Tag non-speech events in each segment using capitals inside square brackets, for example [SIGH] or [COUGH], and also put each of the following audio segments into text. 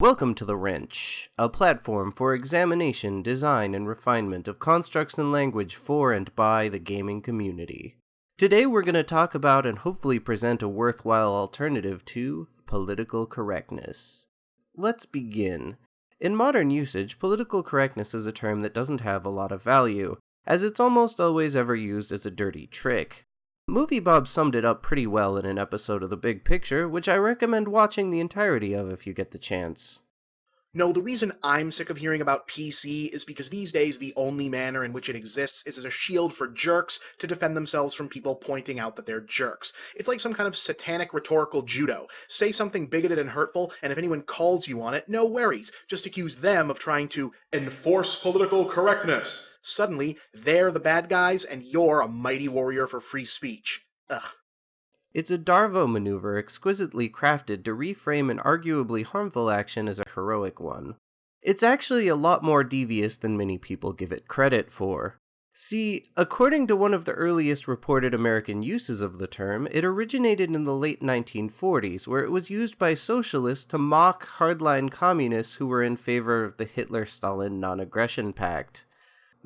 Welcome to The Wrench, a platform for examination, design, and refinement of constructs and language for and by the gaming community. Today we're going to talk about and hopefully present a worthwhile alternative to political correctness. Let's begin. In modern usage, political correctness is a term that doesn't have a lot of value, as it's almost always ever used as a dirty trick. Movie Bob summed it up pretty well in an episode of The Big Picture, which I recommend watching the entirety of if you get the chance. No, the reason I'm sick of hearing about PC is because these days the only manner in which it exists is as a shield for jerks to defend themselves from people pointing out that they're jerks. It's like some kind of satanic rhetorical judo. Say something bigoted and hurtful, and if anyone calls you on it, no worries. Just accuse them of trying to enforce political correctness. Suddenly, they're the bad guys, and you're a mighty warrior for free speech. Ugh. It's a Darvo maneuver exquisitely crafted to reframe an arguably harmful action as a heroic one. It's actually a lot more devious than many people give it credit for. See, according to one of the earliest reported American uses of the term, it originated in the late 1940s, where it was used by socialists to mock hardline communists who were in favor of the Hitler Stalin non aggression pact.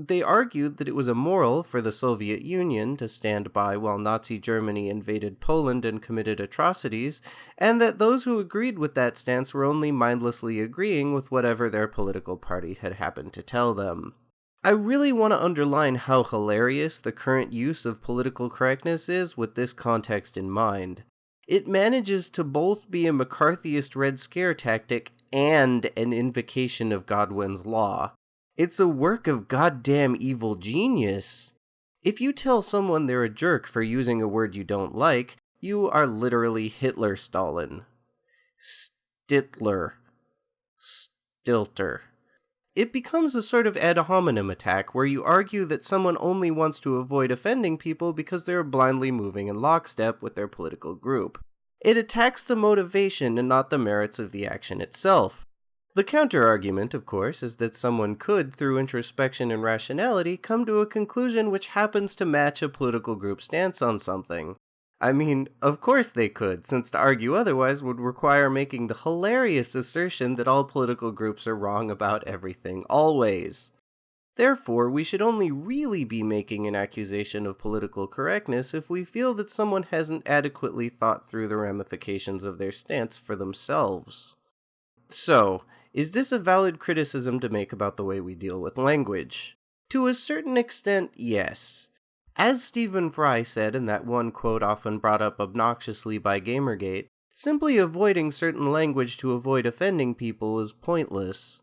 They argued that it was immoral for the Soviet Union to stand by while Nazi Germany invaded Poland and committed atrocities, and that those who agreed with that stance were only mindlessly agreeing with whatever their political party had happened to tell them. I really want to underline how hilarious the current use of political correctness is with this context in mind. It manages to both be a McCarthyist Red Scare tactic and an invocation of Godwin's Law. It's a work of goddamn evil genius. If you tell someone they're a jerk for using a word you don't like, you are literally Hitler Stalin. Stittler. Stilter. It becomes a sort of ad hominem attack where you argue that someone only wants to avoid offending people because they're blindly moving in lockstep with their political group. It attacks the motivation and not the merits of the action itself. The counter-argument, of course, is that someone could, through introspection and rationality, come to a conclusion which happens to match a political group's stance on something. I mean, of course they could, since to argue otherwise would require making the hilarious assertion that all political groups are wrong about everything, always. Therefore, we should only really be making an accusation of political correctness if we feel that someone hasn't adequately thought through the ramifications of their stance for themselves. So, is this a valid criticism to make about the way we deal with language? To a certain extent, yes. As Stephen Fry said in that one quote often brought up obnoxiously by Gamergate, simply avoiding certain language to avoid offending people is pointless.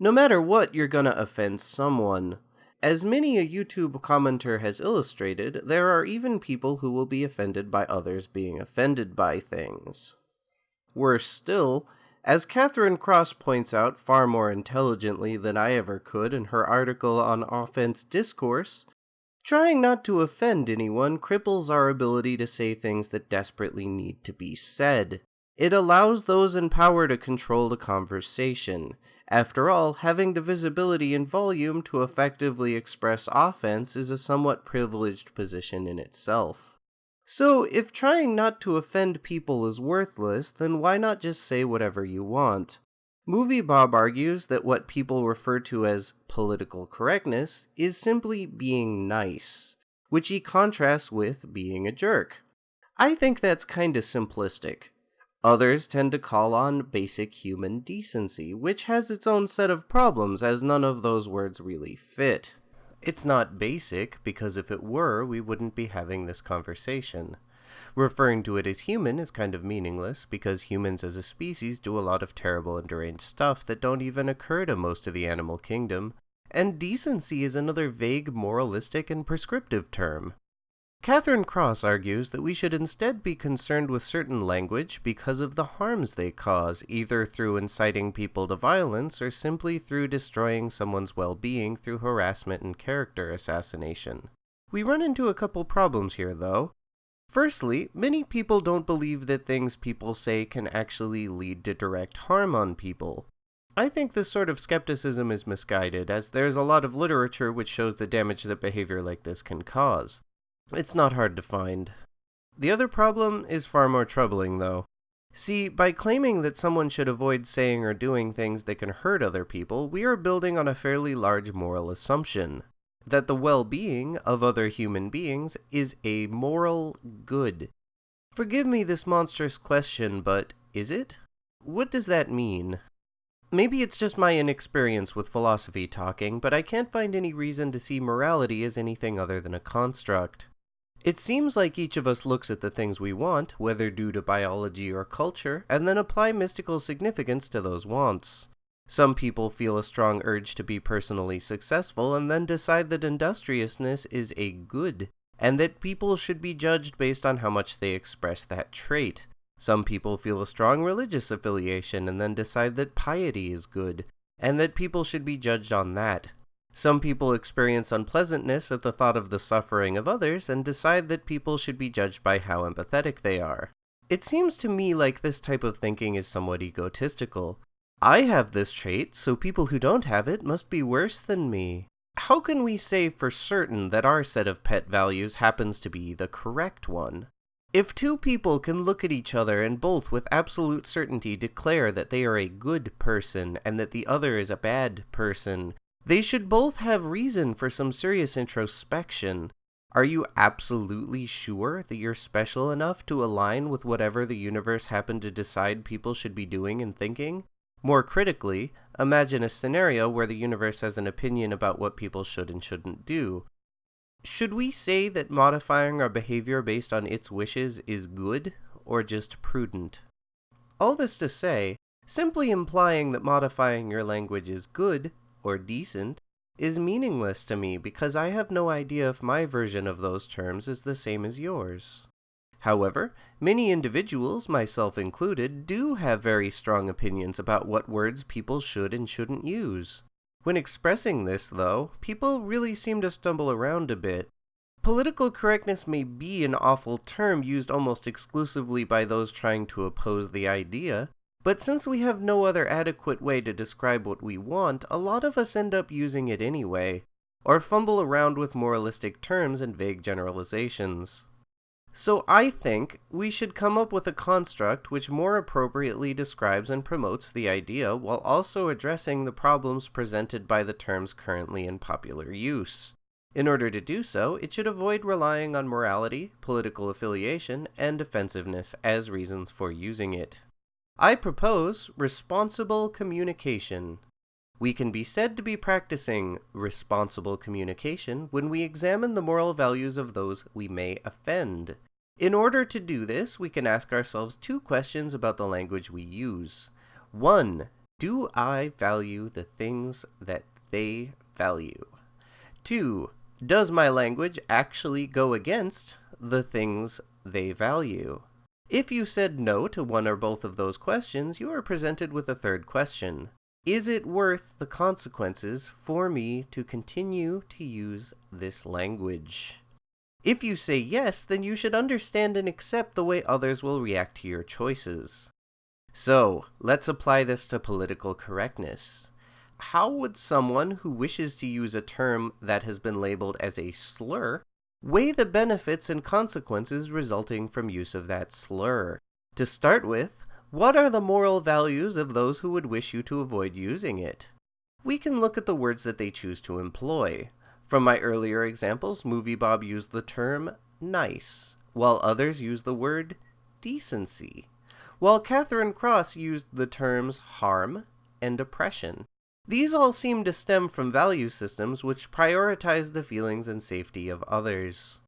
No matter what, you're gonna offend someone. As many a YouTube commenter has illustrated, there are even people who will be offended by others being offended by things. Worse still, as Katherine Cross points out far more intelligently than I ever could in her article on offense discourse, trying not to offend anyone cripples our ability to say things that desperately need to be said. It allows those in power to control the conversation. After all, having the visibility and volume to effectively express offense is a somewhat privileged position in itself. So, if trying not to offend people is worthless, then why not just say whatever you want? Movie Bob argues that what people refer to as political correctness is simply being nice, which he contrasts with being a jerk. I think that's kinda simplistic. Others tend to call on basic human decency, which has its own set of problems as none of those words really fit. It's not basic, because if it were, we wouldn't be having this conversation. Referring to it as human is kind of meaningless, because humans as a species do a lot of terrible and deranged stuff that don't even occur to most of the animal kingdom, and decency is another vague, moralistic, and prescriptive term. Katherine Cross argues that we should instead be concerned with certain language because of the harms they cause, either through inciting people to violence or simply through destroying someone's well-being through harassment and character assassination. We run into a couple problems here, though. Firstly, many people don't believe that things people say can actually lead to direct harm on people. I think this sort of skepticism is misguided, as there's a lot of literature which shows the damage that behavior like this can cause. It's not hard to find. The other problem is far more troubling, though. See, by claiming that someone should avoid saying or doing things that can hurt other people, we are building on a fairly large moral assumption that the well being of other human beings is a moral good. Forgive me this monstrous question, but is it? What does that mean? Maybe it's just my inexperience with philosophy talking, but I can't find any reason to see morality as anything other than a construct. It seems like each of us looks at the things we want, whether due to biology or culture, and then apply mystical significance to those wants. Some people feel a strong urge to be personally successful and then decide that industriousness is a good, and that people should be judged based on how much they express that trait. Some people feel a strong religious affiliation and then decide that piety is good, and that people should be judged on that. Some people experience unpleasantness at the thought of the suffering of others and decide that people should be judged by how empathetic they are. It seems to me like this type of thinking is somewhat egotistical. I have this trait, so people who don't have it must be worse than me. How can we say for certain that our set of pet values happens to be the correct one? If two people can look at each other and both with absolute certainty declare that they are a good person and that the other is a bad person, they should both have reason for some serious introspection. Are you absolutely sure that you're special enough to align with whatever the universe happened to decide people should be doing and thinking? More critically, imagine a scenario where the universe has an opinion about what people should and shouldn't do. Should we say that modifying our behavior based on its wishes is good, or just prudent? All this to say, simply implying that modifying your language is good, or decent, is meaningless to me because I have no idea if my version of those terms is the same as yours. However, many individuals, myself included, do have very strong opinions about what words people should and shouldn't use. When expressing this, though, people really seem to stumble around a bit. Political correctness may be an awful term used almost exclusively by those trying to oppose the idea, but since we have no other adequate way to describe what we want, a lot of us end up using it anyway, or fumble around with moralistic terms and vague generalizations. So I think we should come up with a construct which more appropriately describes and promotes the idea while also addressing the problems presented by the terms currently in popular use. In order to do so, it should avoid relying on morality, political affiliation, and offensiveness as reasons for using it. I propose responsible communication. We can be said to be practicing responsible communication when we examine the moral values of those we may offend. In order to do this, we can ask ourselves two questions about the language we use. One, do I value the things that they value? Two, does my language actually go against the things they value? If you said no to one or both of those questions, you are presented with a third question. Is it worth the consequences for me to continue to use this language? If you say yes, then you should understand and accept the way others will react to your choices. So, let's apply this to political correctness. How would someone who wishes to use a term that has been labeled as a slur weigh the benefits and consequences resulting from use of that slur? To start with, what are the moral values of those who would wish you to avoid using it? We can look at the words that they choose to employ. From my earlier examples, Movie Bob used the term nice, while others used the word decency, while Katherine Cross used the terms harm and oppression. These all seem to stem from value systems which prioritize the feelings and safety of others.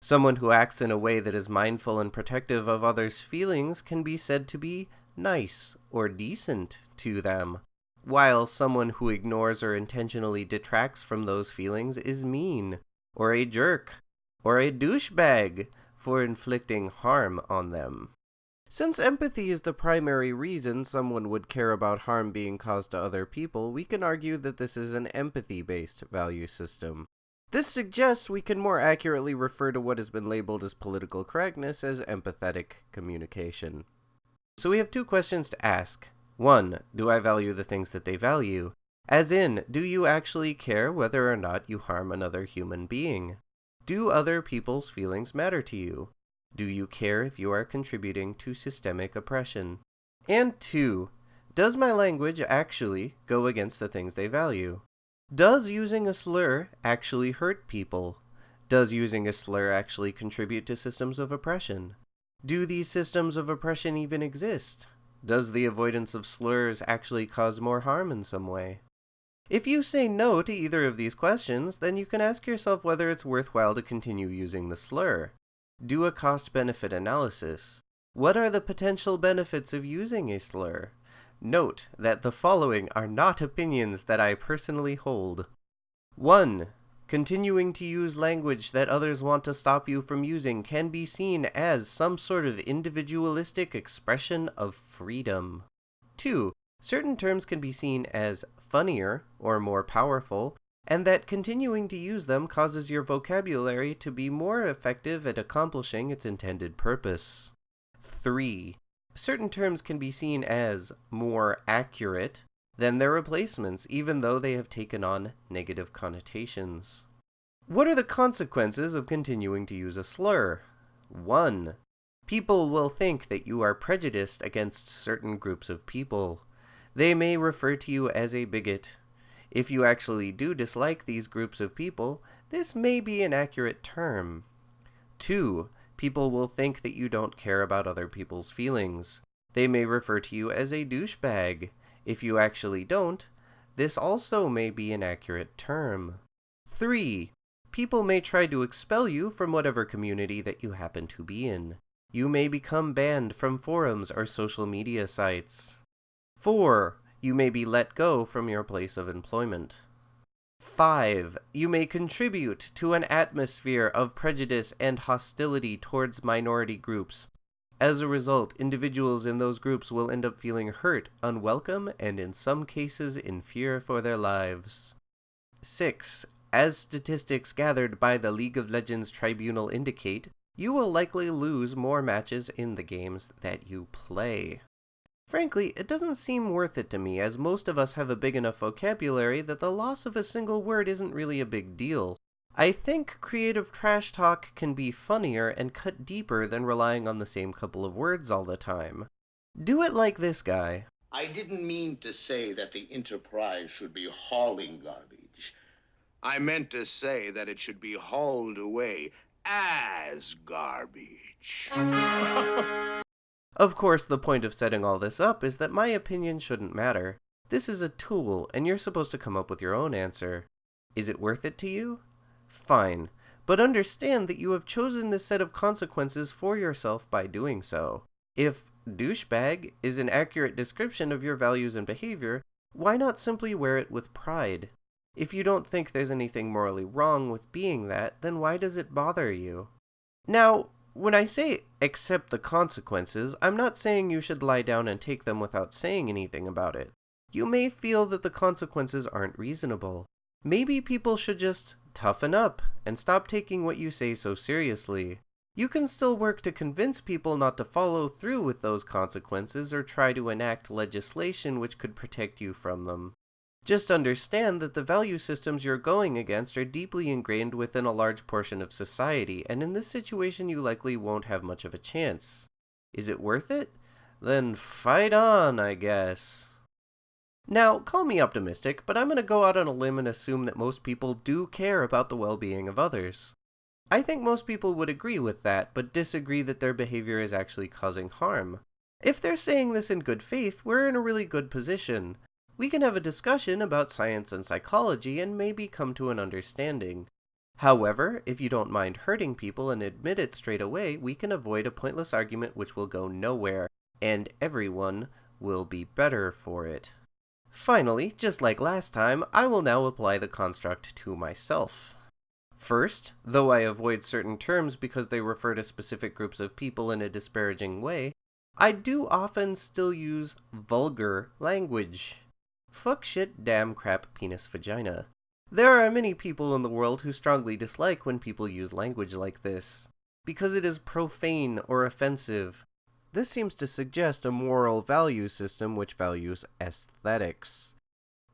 Someone who acts in a way that is mindful and protective of others' feelings can be said to be nice or decent to them, while someone who ignores or intentionally detracts from those feelings is mean, or a jerk, or a douchebag for inflicting harm on them. Since empathy is the primary reason someone would care about harm being caused to other people, we can argue that this is an empathy-based value system. This suggests we can more accurately refer to what has been labeled as political correctness as empathetic communication. So we have two questions to ask. 1. Do I value the things that they value? As in, do you actually care whether or not you harm another human being? Do other people's feelings matter to you? Do you care if you are contributing to systemic oppression? And 2. Does my language actually go against the things they value? Does using a slur actually hurt people? Does using a slur actually contribute to systems of oppression? Do these systems of oppression even exist? Does the avoidance of slurs actually cause more harm in some way? If you say no to either of these questions, then you can ask yourself whether it's worthwhile to continue using the slur. Do a cost-benefit analysis. What are the potential benefits of using a slur? Note that the following are not opinions that I personally hold. 1. Continuing to use language that others want to stop you from using can be seen as some sort of individualistic expression of freedom. 2. Certain terms can be seen as funnier or more powerful, and that continuing to use them causes your vocabulary to be more effective at accomplishing its intended purpose. 3 certain terms can be seen as more accurate than their replacements, even though they have taken on negative connotations. What are the consequences of continuing to use a slur? 1. People will think that you are prejudiced against certain groups of people. They may refer to you as a bigot. If you actually do dislike these groups of people, this may be an accurate term. 2 people will think that you don't care about other people's feelings. They may refer to you as a douchebag. If you actually don't, this also may be an accurate term. 3. People may try to expel you from whatever community that you happen to be in. You may become banned from forums or social media sites. 4. You may be let go from your place of employment. 5. You may contribute to an atmosphere of prejudice and hostility towards minority groups. As a result, individuals in those groups will end up feeling hurt, unwelcome, and in some cases in fear for their lives. 6. As statistics gathered by the League of Legends Tribunal indicate, you will likely lose more matches in the games that you play. Frankly, it doesn't seem worth it to me, as most of us have a big enough vocabulary that the loss of a single word isn't really a big deal. I think creative trash talk can be funnier and cut deeper than relying on the same couple of words all the time. Do it like this guy. I didn't mean to say that the Enterprise should be hauling garbage. I meant to say that it should be hauled away as garbage. [LAUGHS] Of course, the point of setting all this up is that my opinion shouldn't matter. This is a tool, and you're supposed to come up with your own answer. Is it worth it to you? Fine, but understand that you have chosen this set of consequences for yourself by doing so. If douchebag is an accurate description of your values and behavior, why not simply wear it with pride? If you don't think there's anything morally wrong with being that, then why does it bother you? Now, when I say accept the consequences, I'm not saying you should lie down and take them without saying anything about it. You may feel that the consequences aren't reasonable. Maybe people should just toughen up and stop taking what you say so seriously. You can still work to convince people not to follow through with those consequences or try to enact legislation which could protect you from them. Just understand that the value systems you're going against are deeply ingrained within a large portion of society, and in this situation you likely won't have much of a chance. Is it worth it? Then fight on, I guess. Now, call me optimistic, but I'm going to go out on a limb and assume that most people do care about the well-being of others. I think most people would agree with that, but disagree that their behavior is actually causing harm. If they're saying this in good faith, we're in a really good position. We can have a discussion about science and psychology and maybe come to an understanding. However, if you don't mind hurting people and admit it straight away, we can avoid a pointless argument which will go nowhere, and everyone will be better for it. Finally, just like last time, I will now apply the construct to myself. First, though I avoid certain terms because they refer to specific groups of people in a disparaging way, I do often still use vulgar language. Fuck shit damn crap penis vagina. There are many people in the world who strongly dislike when people use language like this, because it is profane or offensive. This seems to suggest a moral value system which values aesthetics.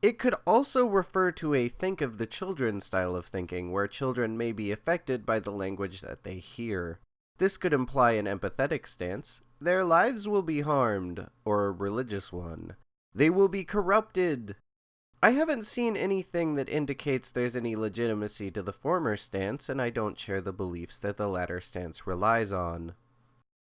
It could also refer to a think of the children style of thinking, where children may be affected by the language that they hear. This could imply an empathetic stance. Their lives will be harmed, or a religious one. They will be corrupted. I haven't seen anything that indicates there's any legitimacy to the former stance, and I don't share the beliefs that the latter stance relies on.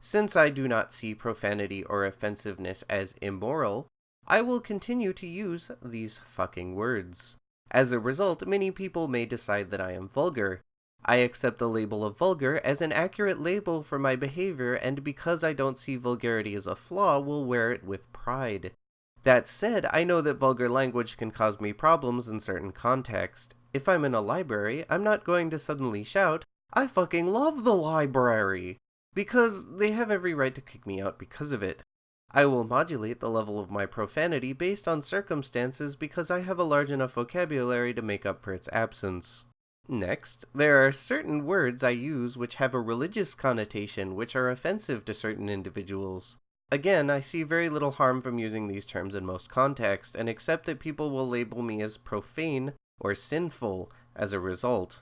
Since I do not see profanity or offensiveness as immoral, I will continue to use these fucking words. As a result, many people may decide that I am vulgar. I accept the label of vulgar as an accurate label for my behavior, and because I don't see vulgarity as a flaw, will wear it with pride. That said, I know that vulgar language can cause me problems in certain contexts. If I'm in a library, I'm not going to suddenly shout, I fucking love the library! Because they have every right to kick me out because of it. I will modulate the level of my profanity based on circumstances because I have a large enough vocabulary to make up for its absence. Next, there are certain words I use which have a religious connotation which are offensive to certain individuals. Again, I see very little harm from using these terms in most contexts, and accept that people will label me as profane or sinful as a result.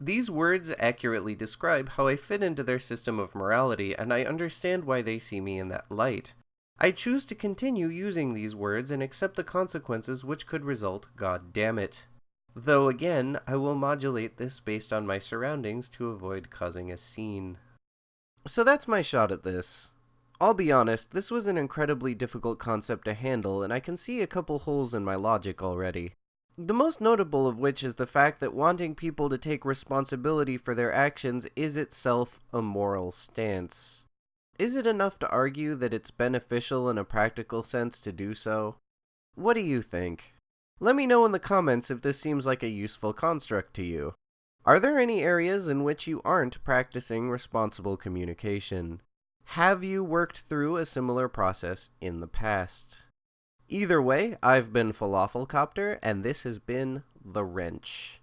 These words accurately describe how I fit into their system of morality, and I understand why they see me in that light. I choose to continue using these words and accept the consequences which could result, god damn it. Though again, I will modulate this based on my surroundings to avoid causing a scene. So that's my shot at this. I'll be honest, this was an incredibly difficult concept to handle, and I can see a couple holes in my logic already. The most notable of which is the fact that wanting people to take responsibility for their actions is itself a moral stance. Is it enough to argue that it's beneficial in a practical sense to do so? What do you think? Let me know in the comments if this seems like a useful construct to you. Are there any areas in which you aren't practicing responsible communication? Have you worked through a similar process in the past? Either way, I've been Falafel Copter, and this has been The Wrench.